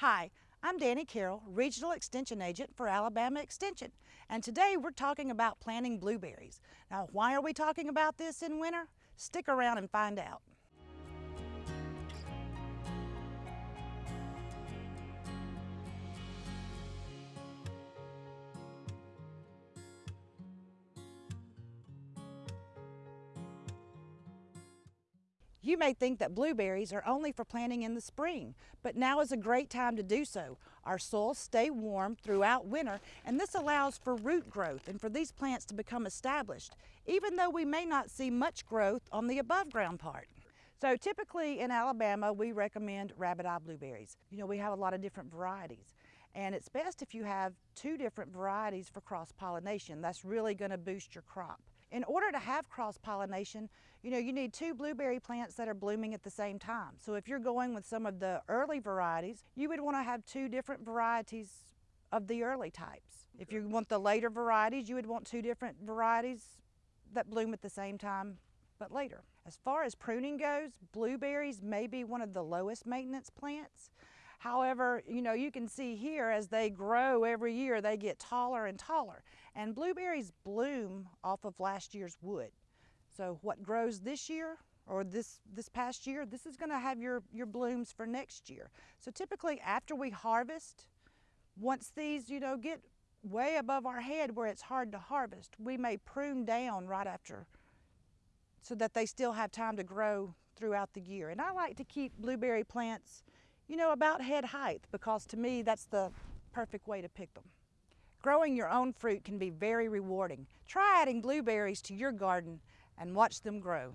Hi, I'm Danny Carroll, Regional Extension Agent for Alabama Extension, and today we're talking about planting blueberries. Now, why are we talking about this in winter? Stick around and find out. You may think that blueberries are only for planting in the spring, but now is a great time to do so. Our soils stay warm throughout winter, and this allows for root growth and for these plants to become established, even though we may not see much growth on the above ground part. So typically in Alabama, we recommend rabbit eye blueberries. You know, we have a lot of different varieties. And it's best if you have two different varieties for cross pollination. That's really going to boost your crop. In order to have cross-pollination, you know, you need two blueberry plants that are blooming at the same time. So if you're going with some of the early varieties, you would want to have two different varieties of the early types. Okay. If you want the later varieties, you would want two different varieties that bloom at the same time but later. As far as pruning goes, blueberries may be one of the lowest maintenance plants. However, you know, you can see here as they grow every year, they get taller and taller. And blueberries bloom off of last year's wood. So what grows this year or this, this past year, this is gonna have your, your blooms for next year. So typically after we harvest, once these, you know, get way above our head where it's hard to harvest, we may prune down right after so that they still have time to grow throughout the year. And I like to keep blueberry plants you know, about head height because to me that's the perfect way to pick them. Growing your own fruit can be very rewarding. Try adding blueberries to your garden and watch them grow.